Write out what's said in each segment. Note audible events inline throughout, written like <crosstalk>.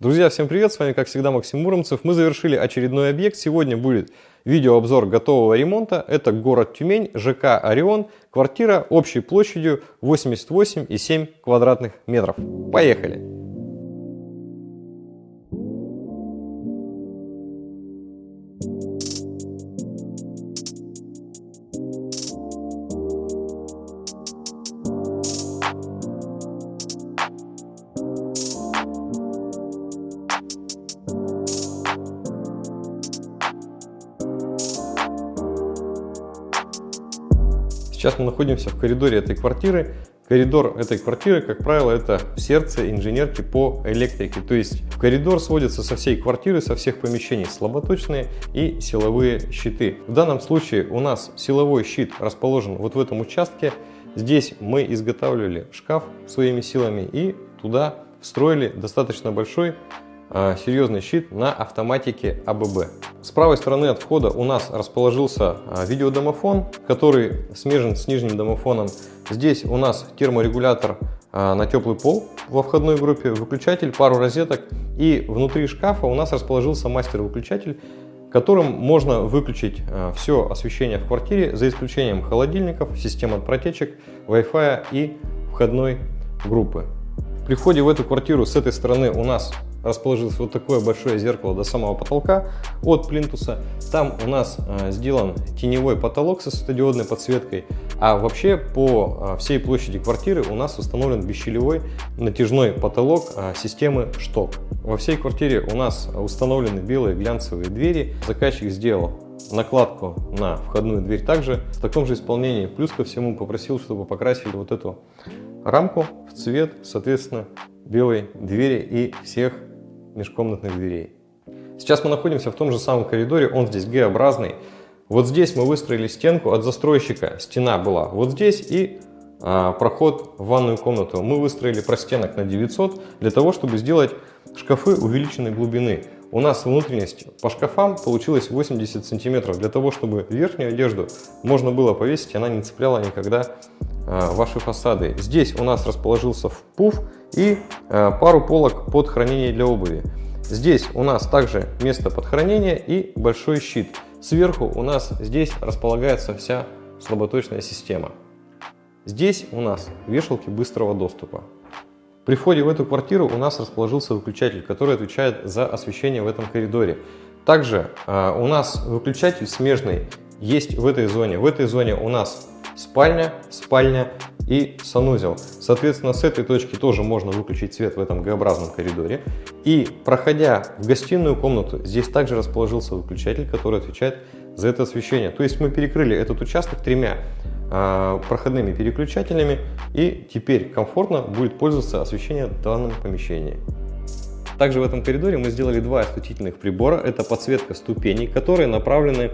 Друзья, всем привет! С вами, как всегда, Максим Муромцев. Мы завершили очередной объект. Сегодня будет видеообзор готового ремонта. Это город Тюмень, ЖК «Орион», квартира общей площадью 88,7 квадратных метров. Поехали! Мы находимся в коридоре этой квартиры. Коридор этой квартиры, как правило, это сердце инженерки по электрике. То есть в коридор сводятся со всей квартиры, со всех помещений слаботочные и силовые щиты. В данном случае у нас силовой щит расположен вот в этом участке. Здесь мы изготавливали шкаф своими силами и туда встроили достаточно большой серьезный щит на автоматике АББ. С правой стороны от входа у нас расположился а, видеодомофон, который смежен с нижним домофоном. Здесь у нас терморегулятор а, на теплый пол во входной группе, выключатель, пару розеток. И внутри шкафа у нас расположился мастер-выключатель, которым можно выключить все освещение в квартире, за исключением холодильников, систем от протечек, Wi-Fi и входной группы. При входе в эту квартиру с этой стороны у нас расположилось вот такое большое зеркало до самого потолка от плинтуса. Там у нас э, сделан теневой потолок со светодиодной подсветкой, а вообще по э, всей площади квартиры у нас установлен бесщелевой натяжной потолок э, системы шток. Во всей квартире у нас установлены белые глянцевые двери. Заказчик сделал накладку на входную дверь также в таком же исполнении. Плюс ко всему попросил, чтобы покрасили вот эту рамку в цвет, соответственно, белой двери и всех межкомнатных дверей. Сейчас мы находимся в том же самом коридоре, он здесь Г-образный. Вот здесь мы выстроили стенку от застройщика, стена была вот здесь и а, проход в ванную комнату. Мы выстроили простенок на 900 для того, чтобы сделать шкафы увеличенной глубины. У нас внутренность по шкафам получилась 80 сантиметров, для того, чтобы верхнюю одежду можно было повесить, она не цепляла никогда а, ваши фасады. Здесь у нас расположился пуф и а, пару полок под хранение для обуви. Здесь у нас также место под хранение и большой щит. Сверху у нас здесь располагается вся слаботочная система. Здесь у нас вешалки быстрого доступа. При входе в эту квартиру у нас расположился выключатель, который отвечает за освещение в этом коридоре. Также э, у нас выключатель смежный есть в этой зоне. В этой зоне у нас спальня, спальня и санузел. Соответственно, с этой точки тоже можно выключить свет в этом Г-образном коридоре. И проходя в гостиную комнату, здесь также расположился выключатель, который отвечает за это освещение. То есть мы перекрыли этот участок тремя э, проходными переключателями и теперь комфортно будет пользоваться освещением в данном помещении. Также в этом коридоре мы сделали два осветительных прибора. Это подсветка ступеней, которые направлены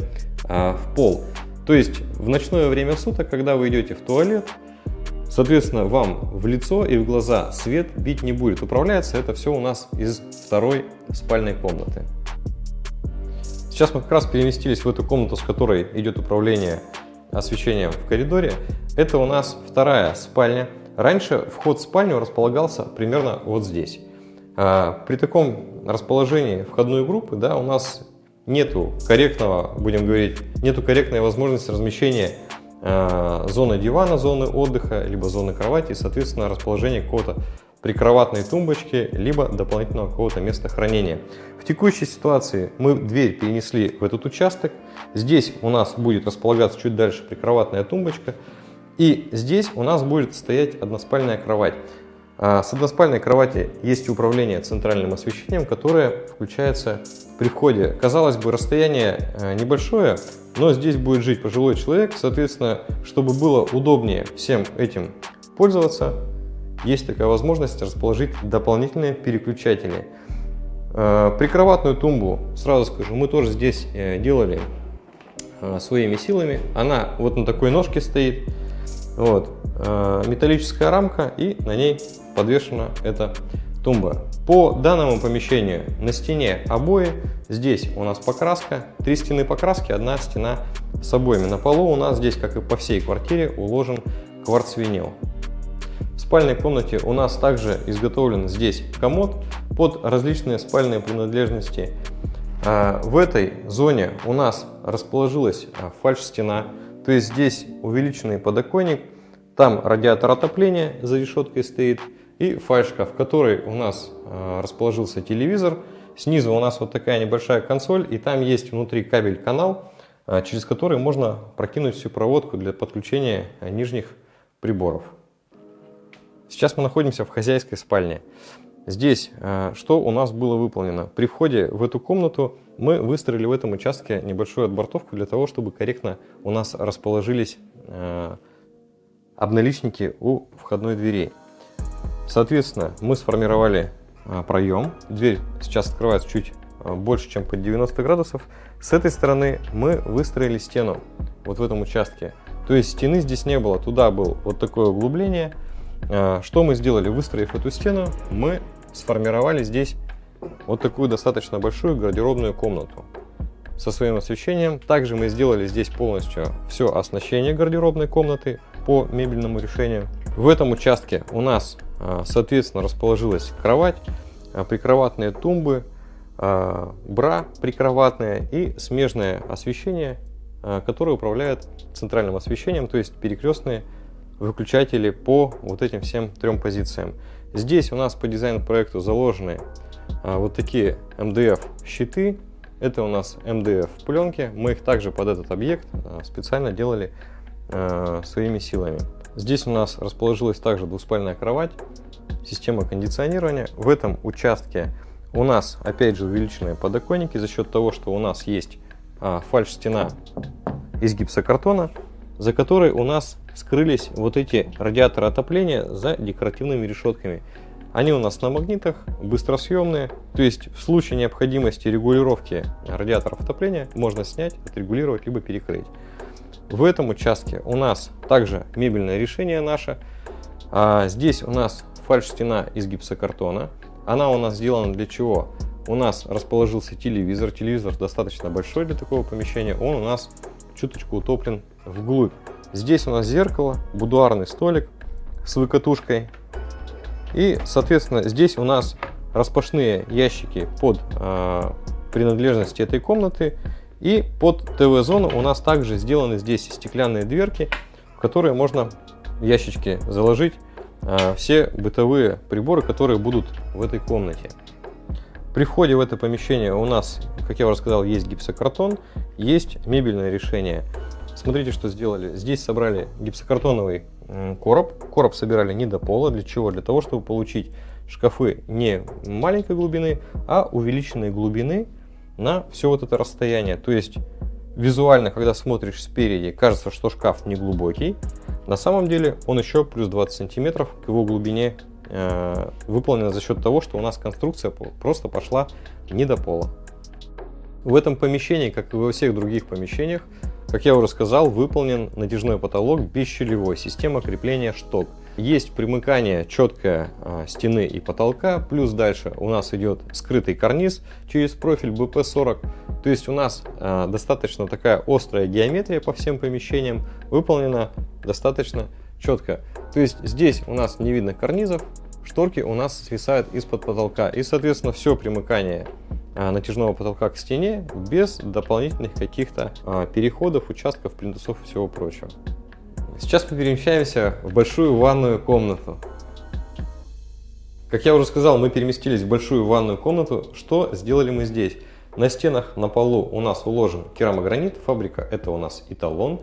э, в пол. То есть в ночное время суток, когда вы идете в туалет, соответственно, вам в лицо и в глаза свет бить не будет. Управляется это все у нас из второй спальной комнаты. Сейчас мы как раз переместились в эту комнату, с которой идет управление освещением в коридоре. Это у нас вторая спальня. Раньше вход в спальню располагался примерно вот здесь. А, при таком расположении входной группы да, у нас нету корректного, будем говорить, нету корректной возможности размещения э, зоны дивана, зоны отдыха, либо зоны кровати, соответственно, расположения какого-то прикроватной тумбочки, либо дополнительного какого-то места хранения. В текущей ситуации мы дверь перенесли в этот участок. Здесь у нас будет располагаться чуть дальше прикроватная тумбочка. И здесь у нас будет стоять односпальная кровать. А, с односпальной кровати есть управление центральным освещением, которое включается при входе. Казалось бы, расстояние э, небольшое, но здесь будет жить пожилой человек. Соответственно, чтобы было удобнее всем этим пользоваться, есть такая возможность расположить дополнительные переключатели. Э, прикроватную тумбу, сразу скажу, мы тоже здесь э, делали своими силами. Она вот на такой ножке стоит. Вот. Металлическая рамка и на ней подвешена эта тумба. По данному помещению на стене обои, здесь у нас покраска, три стены покраски, одна стена с обоями. На полу у нас здесь, как и по всей квартире, уложен кварцвинил. Спальной комнате у нас также изготовлен здесь комод под различные спальные принадлежности. А, в этой зоне у нас расположилась а, фальш-стена, то есть здесь увеличенный подоконник, там радиатор отопления за решеткой стоит и фальшкаф, в которой у нас а, расположился телевизор. Снизу у нас вот такая небольшая консоль и там есть внутри кабель-канал, через который можно прокинуть всю проводку для подключения нижних приборов. Сейчас мы находимся в хозяйской спальне. Здесь э, что у нас было выполнено? При входе в эту комнату мы выстроили в этом участке небольшую отбортовку для того, чтобы корректно у нас расположились э, обналичники у входной двери. Соответственно, мы сформировали э, проем. Дверь сейчас открывается чуть больше, чем под 90 градусов. С этой стороны мы выстроили стену вот в этом участке. То есть стены здесь не было, туда было вот такое углубление. Что мы сделали? Выстроив эту стену, мы сформировали здесь вот такую достаточно большую гардеробную комнату со своим освещением. Также мы сделали здесь полностью все оснащение гардеробной комнаты по мебельному решению. В этом участке у нас, а, соответственно, расположилась кровать, а, прикроватные тумбы, а, бра прикроватная и смежное освещение, которое управляет центральным освещением, то есть перекрестные выключатели по вот этим всем трем позициям. Здесь у нас по дизайн-проекту заложены а, вот такие МДФ щиты. Это у нас МДФ пленки. Мы их также под этот объект а, специально делали а, своими силами. Здесь у нас расположилась также двуспальная кровать, система кондиционирования. В этом участке у нас опять же увеличенные подоконники за счет того, что у нас есть а, фальш-стена из гипсокартона, за которой у нас скрылись вот эти радиаторы отопления за декоративными решетками. Они у нас на магнитах, быстросъемные, то есть в случае необходимости регулировки радиаторов отопления можно снять, отрегулировать, либо перекрыть. В этом участке у нас также мебельное решение наше. А здесь у нас фальш-стена из гипсокартона. Она у нас сделана для чего? У нас расположился телевизор. Телевизор достаточно большой для такого помещения. Он у нас чуточку утоплен вглубь. Здесь у нас зеркало, будуарный столик с выкатушкой. И, соответственно, здесь у нас распашные ящики под э, принадлежности этой комнаты. И под ТВ-зону у нас также сделаны здесь стеклянные дверки, в которые можно ящички заложить э, все бытовые приборы, которые будут в этой комнате. При входе в это помещение у нас, как я уже сказал, есть гипсокартон, есть мебельное решение. Смотрите, что сделали. Здесь собрали гипсокартоновый короб. Короб собирали не до пола. Для чего? Для того, чтобы получить шкафы не маленькой глубины, а увеличенной глубины на все вот это расстояние. То есть визуально, когда смотришь спереди, кажется, что шкаф не глубокий. На самом деле он еще плюс 20 сантиметров к его глубине э, выполнена за счет того, что у нас конструкция просто пошла не до пола. В этом помещении, как и во всех других помещениях, как я уже сказал, выполнен натяжной потолок бесщелевой, система крепления шток. Есть примыкание четкое а, стены и потолка, плюс дальше у нас идет скрытый карниз через профиль BP40. То есть у нас а, достаточно такая острая геометрия по всем помещениям, выполнена достаточно четко. То есть здесь у нас не видно карнизов, шторки у нас свисают из-под потолка. И соответственно все примыкание натяжного потолка к стене без дополнительных каких-то а, переходов, участков, плинтусов и всего прочего. Сейчас мы перемещаемся в большую ванную комнату. Как я уже сказал, мы переместились в большую ванную комнату. Что сделали мы здесь? На стенах, на полу у нас уложен керамогранит, фабрика это у нас эталон.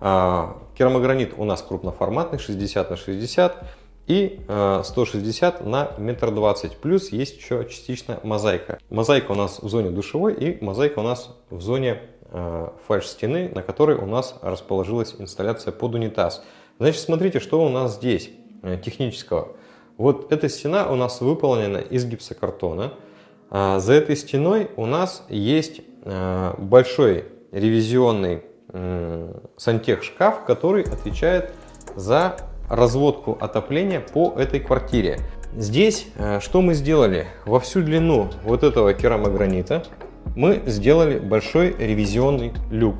А, керамогранит у нас крупноформатный, 60 на 60 и 160 э, на метр двадцать. Плюс есть еще частично мозаика. Мозаика у нас в зоне душевой и мозаика у нас в зоне э, фальш-стены, на которой у нас расположилась инсталляция под унитаз. Значит, смотрите, что у нас здесь э, технического. Вот эта стена у нас выполнена из гипсокартона. А за этой стеной у нас есть большой ревизионный сантех шкаф, который отвечает за разводку отопления по этой квартире. Здесь э, что мы сделали? Во всю длину вот этого керамогранита мы сделали большой ревизионный люк,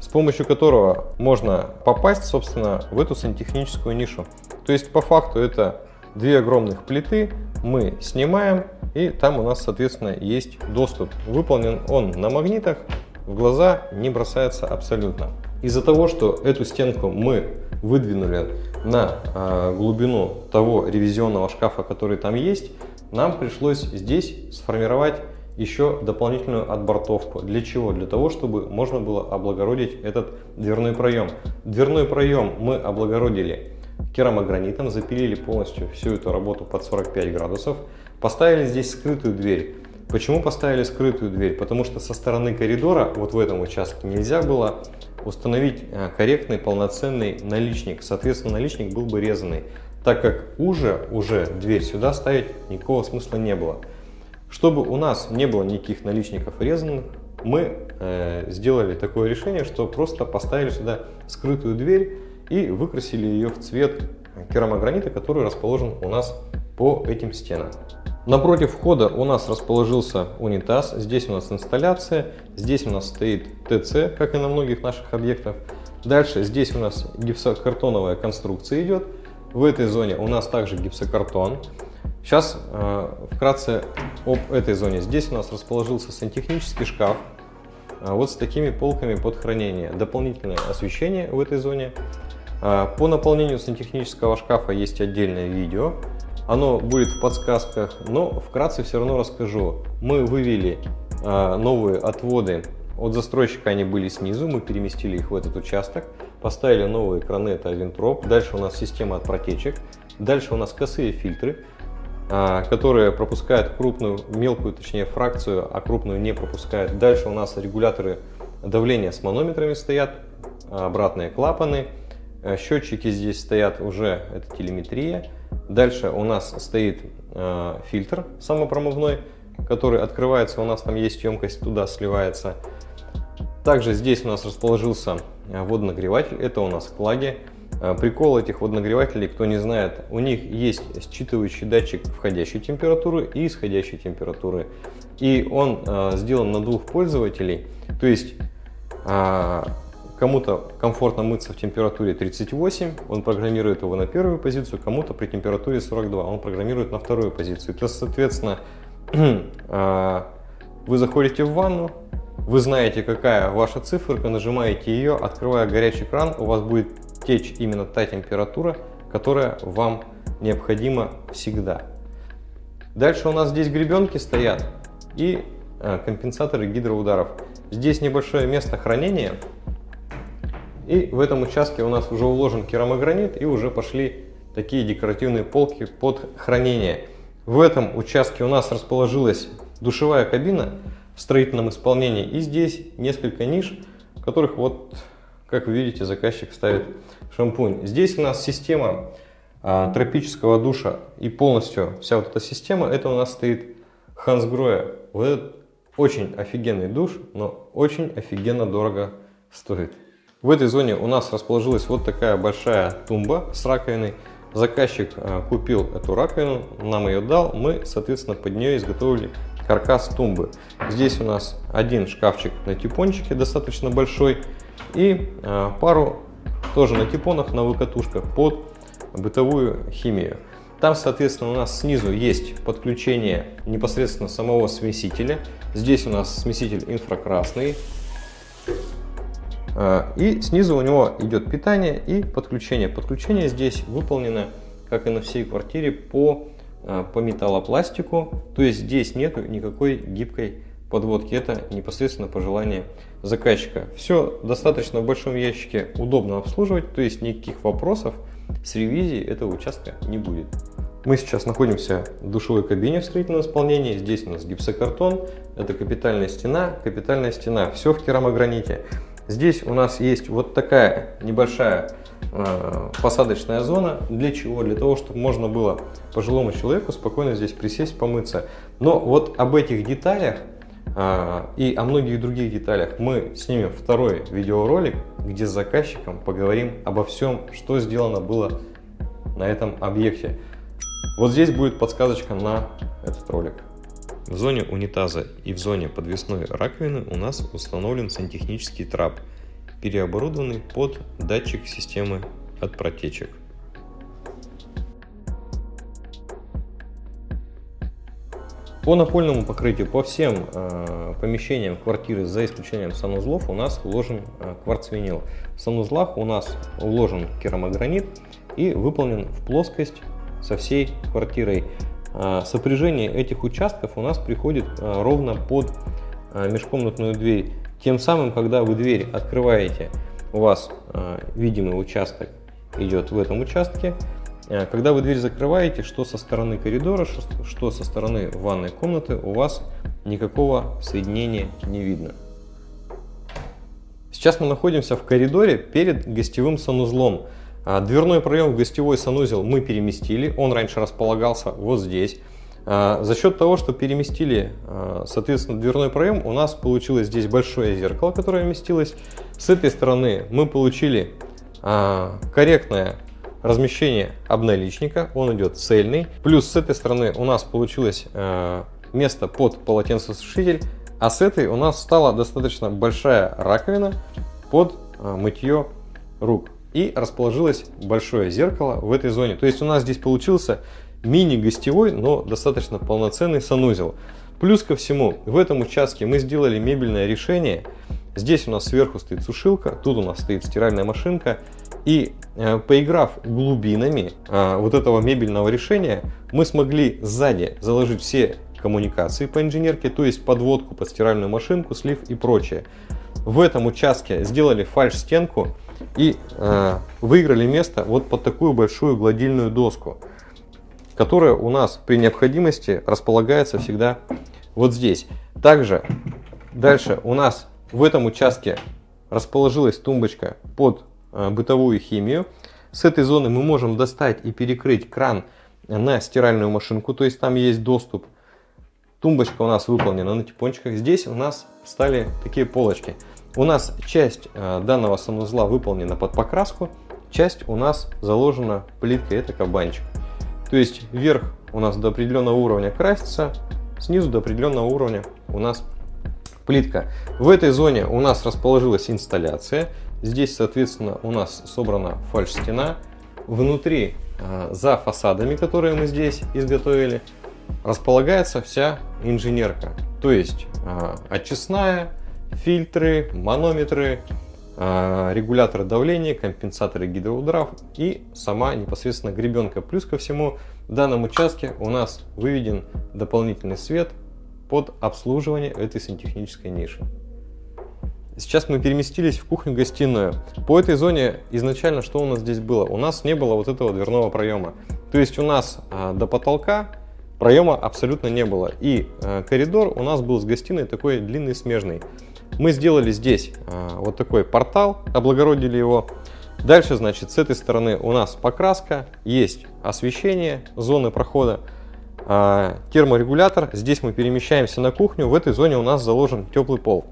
с помощью которого можно попасть, собственно, в эту сантехническую нишу. То есть по факту это две огромных плиты мы снимаем и там у нас соответственно есть доступ. Выполнен он на магнитах, в глаза не бросается абсолютно. Из-за того, что эту стенку мы выдвинули на э, глубину того ревизионного шкафа, который там есть, нам пришлось здесь сформировать еще дополнительную отбортовку. Для чего? Для того, чтобы можно было облагородить этот дверной проем. Дверной проем мы облагородили керамогранитом, запилили полностью всю эту работу под 45 градусов, поставили здесь скрытую дверь. Почему поставили скрытую дверь? Потому что со стороны коридора, вот в этом участке, нельзя было установить э, корректный полноценный наличник. Соответственно, наличник был бы резанный, так как уже, уже дверь сюда ставить никакого смысла не было. Чтобы у нас не было никаких наличников резанных, мы э, сделали такое решение, что просто поставили сюда скрытую дверь и выкрасили ее в цвет керамогранита, который расположен у нас по этим стенам. Напротив входа у нас расположился унитаз, здесь у нас инсталляция, здесь у нас стоит ТЦ, как и на многих наших объектах. Дальше здесь у нас гипсокартоновая конструкция идет, в этой зоне у нас также гипсокартон. Сейчас э, вкратце об этой зоне. Здесь у нас расположился сантехнический шкаф, э, вот с такими полками под хранение. Дополнительное освещение в этой зоне. Э, по наполнению сантехнического шкафа есть отдельное видео. Оно будет в подсказках, но вкратце все равно расскажу. Мы вывели э, новые отводы от застройщика, они были снизу, мы переместили их в этот участок. Поставили новые краны, это Авентроп. Дальше у нас система от протечек. Дальше у нас косые фильтры. А, которые пропускают крупную, мелкую, точнее, фракцию, а крупную не пропускают. Дальше у нас регуляторы давления с манометрами стоят, обратные клапаны. Э, счетчики здесь стоят уже, это телеметрия. Дальше у нас стоит э, фильтр самопромывной, который открывается, у нас там есть емкость, туда сливается. Также здесь у нас расположился э, водонагреватель, это у нас клаги. Э, прикол этих водонагревателей, кто не знает, у них есть считывающий датчик входящей температуры и исходящей температуры. И он э, сделан на двух пользователей, то есть кому-то комфортно мыться в температуре 38, он программирует его на первую позицию, кому-то при температуре 42, он программирует на вторую позицию. То, соответственно, э, <clears throat> вы заходите в ванну, вы знаете, какая ваша циферка, нажимаете ее, открывая горячий кран, у вас будет течь именно та температура, которая вам необходима всегда. Дальше у нас здесь гребенки стоят и э, компенсаторы гидроударов. Здесь небольшое место хранения. И в этом участке у нас уже уложен керамогранит и уже пошли такие декоративные полки под хранение. В этом участке у нас расположилась душевая кабина в строительном исполнении. И здесь несколько ниш, в которых вот как вы видите, заказчик ставит шампунь. Здесь у нас система а, тропического душа и полностью вся вот эта система, это у нас стоит Хансгроя. Вот этот очень офигенный душ, но очень офигенно дорого стоит. В этой зоне у нас расположилась вот такая большая тумба с раковиной. Заказчик а, купил эту раковину, нам ее дал, мы, соответственно, под нее изготовили каркас тумбы. Здесь у нас один шкафчик на типончике, достаточно большой, и э, пару тоже на типонах, на выкатушках под бытовую химию. Там, соответственно, у нас снизу есть подключение непосредственно самого смесителя. Здесь у нас смеситель инфракрасный. Э, и снизу у него идет питание и подключение. Подключение здесь выполнено, как и на всей квартире, по, э, по металлопластику. То есть здесь нет никакой гибкой подводки. Это непосредственно по желанию заказчика. Все достаточно в большом ящике удобно обслуживать, то есть никаких вопросов с ревизией этого участка не будет. Мы сейчас находимся в душевой кабине в строительном исполнении. Здесь у нас гипсокартон, это капитальная стена, капитальная стена, все в керамограните. Здесь у нас есть вот такая небольшая э, посадочная зона. Для чего? Для того, чтобы можно было пожилому человеку спокойно здесь присесть, помыться. Но вот об этих деталях а, и о многих других деталях мы снимем второй видеоролик, где с заказчиком поговорим обо всем, что сделано было на этом объекте. Вот здесь будет подсказочка на этот ролик. В зоне унитаза и в зоне подвесной раковины у нас установлен сантехнический трап, переоборудованный под датчик системы от протечек. По напольному покрытию по всем э, помещениям квартиры, за исключением санузлов, у нас уложен э, кварцвинил. В санузлах у нас уложен керамогранит и выполнен в плоскость со всей квартирой. Э, сопряжение этих участков у нас приходит э, ровно под э, межкомнатную дверь. Тем самым, когда вы дверь открываете, у вас видимый участок идет в этом участке, когда вы дверь закрываете, что со стороны коридора, что со стороны ванной комнаты, у вас никакого соединения не видно. Сейчас мы находимся в коридоре перед гостевым санузлом. А, дверной проем в гостевой санузел мы переместили, он раньше располагался вот здесь. А, за счет того, что переместили, а, соответственно, дверной проем, у нас получилось здесь большое зеркало, которое вместилось. С этой стороны мы получили корректное размещение обналичника, он идет цельный. Плюс с этой стороны у нас получилось место под полотенцесушитель, а с этой у нас стала достаточно большая раковина под мытье рук. И расположилось большое зеркало в этой зоне. То есть у нас здесь получился мини-гостевой, но достаточно полноценный санузел. Плюс ко всему, в этом участке мы сделали мебельное решение. Здесь у нас сверху стоит сушилка, тут у нас стоит стиральная машинка. И э, поиграв глубинами э, вот этого мебельного решения, мы смогли сзади заложить все коммуникации по инженерке, то есть подводку под стиральную машинку, слив и прочее. В этом участке сделали фальш-стенку и э, выиграли место вот под такую большую гладильную доску, которая у нас при необходимости располагается всегда вот здесь. Также дальше у нас в этом участке расположилась тумбочка под Э, бытовую химию. С этой зоны мы можем достать и перекрыть кран на стиральную машинку, то есть там есть доступ. Тумбочка у нас выполнена на типончиках. Здесь у нас стали такие полочки. У нас часть э, данного санузла выполнена под покраску, часть у нас заложена плиткой, это кабанчик. То есть вверх у нас до определенного уровня красится, снизу до определенного уровня у нас плитка. В этой зоне у нас расположилась инсталляция. Здесь, соответственно, у нас собрана фальш-стена. Внутри, а, за фасадами, которые мы здесь изготовили, располагается вся инженерка. То есть а, очистная, фильтры, манометры, а, регуляторы давления, компенсаторы гидроударов и сама непосредственно гребенка. Плюс ко всему в данном участке у нас выведен дополнительный свет под обслуживание этой сантехнической ниши. Сейчас мы переместились в кухню-гостиную. По этой зоне изначально что у нас здесь было? У нас не было вот этого дверного проема. То есть у нас а, до потолка проема абсолютно не было. И а, коридор у нас был с гостиной такой длинный, смежный. Мы сделали здесь а, вот такой портал, облагородили его. Дальше, значит, с этой стороны у нас покраска, есть освещение зоны прохода, а, терморегулятор. Здесь мы перемещаемся на кухню. В этой зоне у нас заложен теплый пол.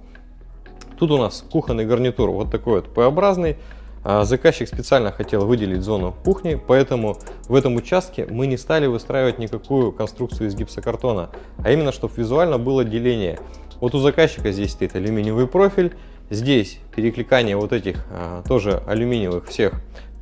Тут у нас кухонный гарнитур вот такой вот П-образный. А, заказчик специально хотел выделить зону кухни, поэтому в этом участке мы не стали выстраивать никакую конструкцию из гипсокартона, а именно, чтобы визуально было деление. Вот у заказчика здесь стоит алюминиевый профиль, здесь перекликание вот этих а, тоже алюминиевых всех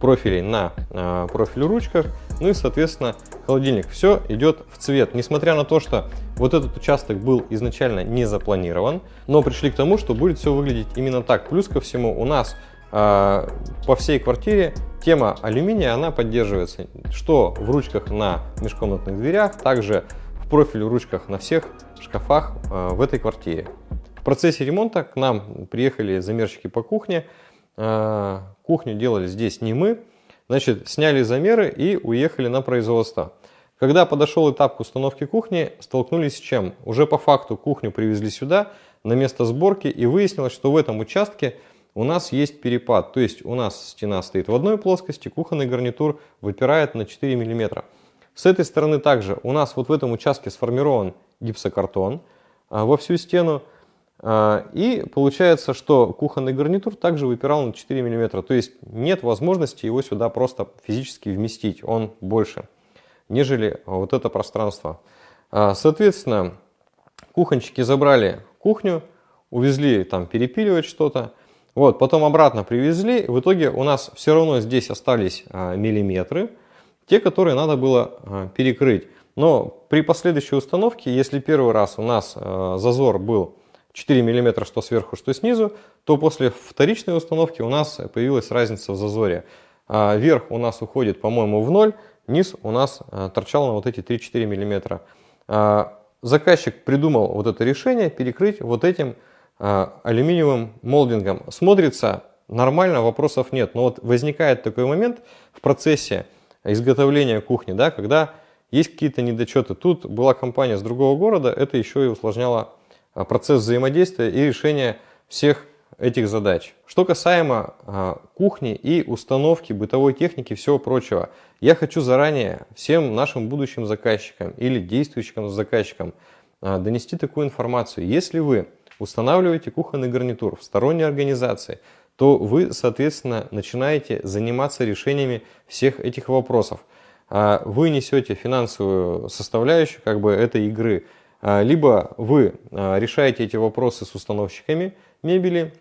профилей на а, профиль ручках, ну и соответственно холодильник. Все идет в цвет, несмотря на то, что вот этот участок был изначально не запланирован, но пришли к тому, что будет все выглядеть именно так. Плюс ко всему у нас э, по всей квартире тема алюминия, она поддерживается, что в ручках на межкомнатных дверях, также в профиле ручках на всех шкафах э, в этой квартире. В процессе ремонта к нам приехали замерщики по кухне, э, кухню делали здесь не мы, значит, сняли замеры и уехали на производство. Когда подошел этап к установке кухни, столкнулись с чем? Уже по факту кухню привезли сюда, на место сборки, и выяснилось, что в этом участке у нас есть перепад. То есть у нас стена стоит в одной плоскости, кухонный гарнитур выпирает на 4 мм. С этой стороны также у нас вот в этом участке сформирован гипсокартон а, во всю стену. А, и получается, что кухонный гарнитур также выпирал на 4 мм. То есть нет возможности его сюда просто физически вместить, он больше нежели вот это пространство. А, соответственно, кухончики забрали кухню, увезли там перепиливать что-то, вот, потом обратно привезли, в итоге у нас все равно здесь остались миллиметры, те, которые надо было перекрыть. Но при последующей установке, если первый раз у нас э, зазор был 4 мм что сверху, что снизу, то после вторичной установки у нас появилась разница в зазоре. А верх у нас уходит, по-моему, в ноль, низ у нас э, торчал на вот эти 3-4 мм. А заказчик придумал вот это решение перекрыть вот этим э, алюминиевым молдингом. Смотрится нормально, вопросов нет. Но вот возникает такой момент в процессе изготовления кухни, да, когда есть какие-то недочеты. Тут была компания с другого города, это еще и усложняло а, процесс взаимодействия и решения всех этих задач. Что касаемо а, кухни и установки бытовой техники и всего прочего, я хочу заранее всем нашим будущим заказчикам или действующим заказчикам а, донести такую информацию. Если вы устанавливаете кухонный гарнитур в сторонней организации, то вы, соответственно, начинаете заниматься решениями всех этих вопросов. Вы несете финансовую составляющую как бы, этой игры – а, либо вы а, решаете эти вопросы с установщиками мебели,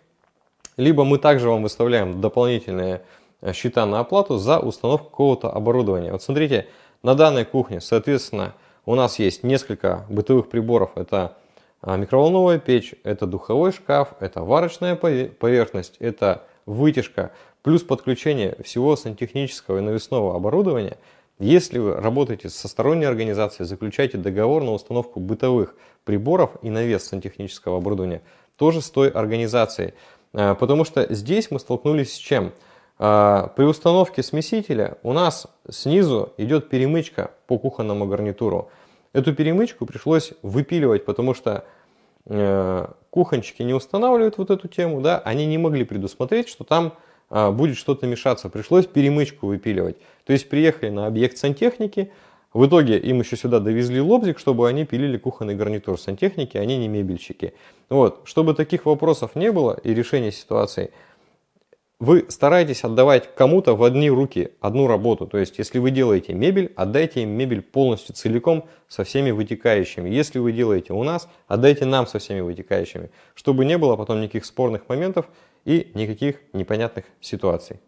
либо мы также вам выставляем дополнительные а, счета на оплату за установку какого-то оборудования. Вот смотрите, на данной кухне, соответственно, у нас есть несколько бытовых приборов. Это микроволновая печь, это духовой шкаф, это варочная поверхность, это вытяжка, плюс подключение всего сантехнического и навесного оборудования – если вы работаете со сторонней организацией, заключаете договор на установку бытовых приборов и навес сантехнического оборудования, тоже с той организацией. А, потому что здесь мы столкнулись с чем? А, при установке смесителя у нас снизу идет перемычка по кухонному гарнитуру. Эту перемычку пришлось выпиливать, потому что э, кухончики не устанавливают вот эту тему, да, они не могли предусмотреть, что там будет что-то мешаться. Пришлось перемычку выпиливать. То есть приехали на объект сантехники, в итоге им еще сюда довезли лобзик, чтобы они пилили кухонный гарнитур сантехники, они не мебельщики. Вот. Чтобы таких вопросов не было и решения ситуации, вы стараетесь отдавать кому-то в одни руки одну работу. То есть, если вы делаете мебель, отдайте им мебель полностью целиком со всеми вытекающими. Если вы делаете у нас, отдайте нам со всеми вытекающими, чтобы не было потом никаких спорных моментов, и никаких непонятных ситуаций.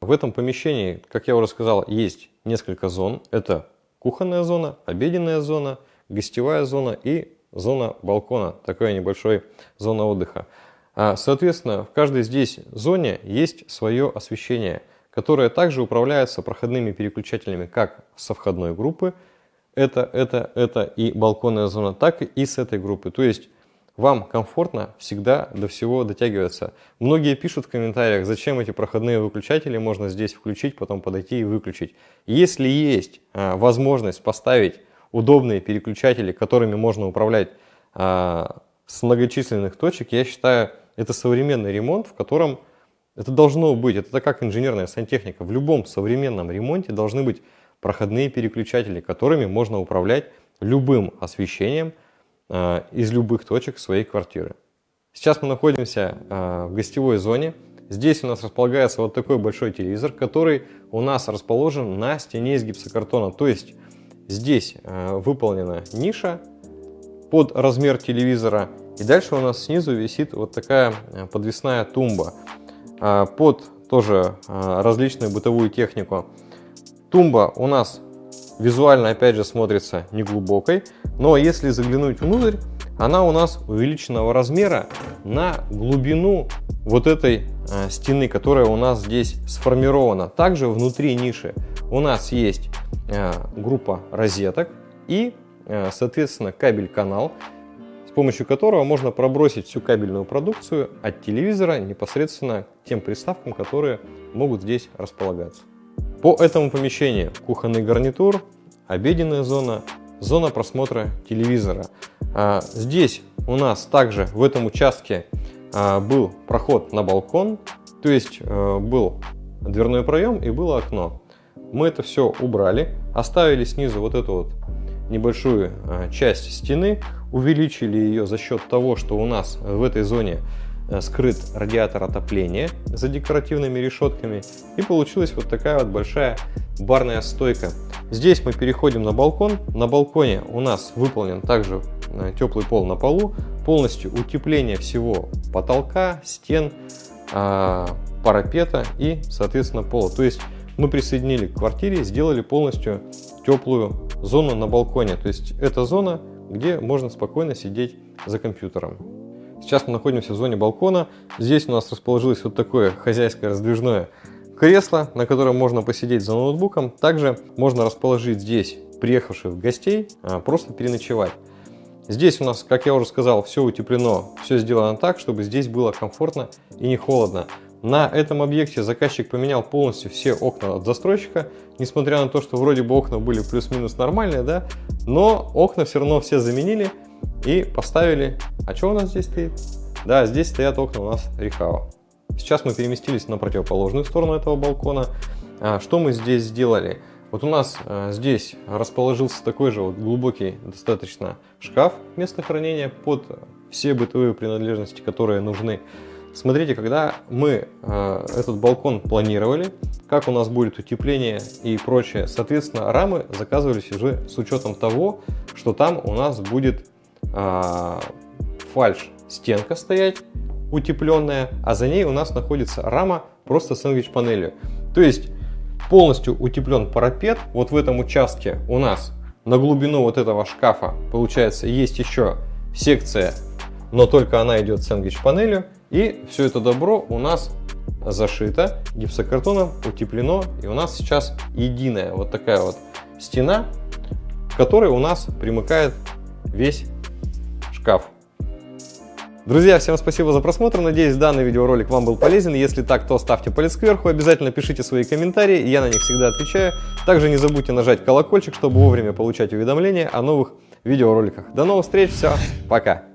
В этом помещении, как я уже сказал, есть несколько зон. Это кухонная зона, обеденная зона, гостевая зона и зона балкона, такая небольшая зона отдыха. А, соответственно, в каждой здесь зоне есть свое освещение, которое также управляется проходными переключателями как со входной группы, это, это, это и балконная зона, так и с этой группы. То есть вам комфортно всегда до всего дотягиваться. Многие пишут в комментариях, зачем эти проходные выключатели можно здесь включить, потом подойти и выключить. Если есть а, возможность поставить удобные переключатели, которыми можно управлять а, с многочисленных точек, я считаю, это современный ремонт, в котором это должно быть, это как инженерная сантехника. В любом современном ремонте должны быть проходные переключатели, которыми можно управлять любым освещением, из любых точек своей квартиры. Сейчас мы находимся э, в гостевой зоне. Здесь у нас располагается вот такой большой телевизор, который у нас расположен на стене из гипсокартона. То есть здесь э, выполнена ниша под размер телевизора. И дальше у нас снизу висит вот такая подвесная тумба под тоже различную бытовую технику. Тумба у нас Визуально, опять же, смотрится неглубокой, но если заглянуть внутрь, она у нас увеличенного размера на глубину вот этой э, стены, которая у нас здесь сформирована. Также внутри ниши у нас есть э, группа розеток и, э, соответственно, кабель-канал, с помощью которого можно пробросить всю кабельную продукцию от телевизора непосредственно к тем приставкам, которые могут здесь располагаться. По этому помещению кухонный гарнитур, обеденная зона, зона просмотра телевизора. А, здесь у нас также в этом участке а, был проход на балкон, то есть а, был дверной проем и было окно. Мы это все убрали, оставили снизу вот эту вот небольшую часть стены, увеличили ее за счет того, что у нас в этой зоне Э, скрыт радиатор отопления за декоративными решетками и получилась вот такая вот большая барная стойка. Здесь мы переходим на балкон. На балконе у нас выполнен также э, теплый пол на полу, полностью утепление всего потолка, стен, а, парапета и, соответственно, пола. То есть мы присоединили к квартире, сделали полностью теплую зону на балконе. То есть это зона, где можно спокойно сидеть за компьютером. Сейчас мы находимся в зоне балкона. Здесь у нас расположилось вот такое хозяйское раздвижное кресло, на котором можно посидеть за ноутбуком. Также можно расположить здесь приехавших гостей, а, просто переночевать. Здесь у нас, как я уже сказал, все утеплено, все сделано так, чтобы здесь было комфортно и не холодно. На этом объекте заказчик поменял полностью все окна от застройщика, несмотря на то, что вроде бы окна были плюс-минус нормальные, да, но окна все равно все заменили и поставили. А что у нас здесь стоит? Да, здесь стоят окна у нас Рихао. Сейчас мы переместились на противоположную сторону этого балкона. А, что мы здесь сделали? Вот у нас а, здесь расположился такой же вот глубокий достаточно шкаф места хранения под все бытовые принадлежности, которые нужны. Смотрите, когда мы э, этот балкон планировали, как у нас будет утепление и прочее, соответственно, рамы заказывались уже с учетом того, что там у нас будет э, фальш стенка стоять утепленная, а за ней у нас находится рама просто сэндвич панелью. То есть полностью утеплен парапет. Вот в этом участке у нас на глубину вот этого шкафа получается есть еще секция, но только она идет сэндвич панелью. И все это добро у нас зашито гипсокартоном, утеплено. И у нас сейчас единая вот такая вот стена, к которой у нас примыкает весь шкаф. Друзья, всем спасибо за просмотр. Надеюсь, данный видеоролик вам был полезен. Если так, то ставьте палец кверху. Обязательно пишите свои комментарии, я на них всегда отвечаю. Также не забудьте нажать колокольчик, чтобы вовремя получать уведомления о новых видеороликах. До новых встреч, все, пока!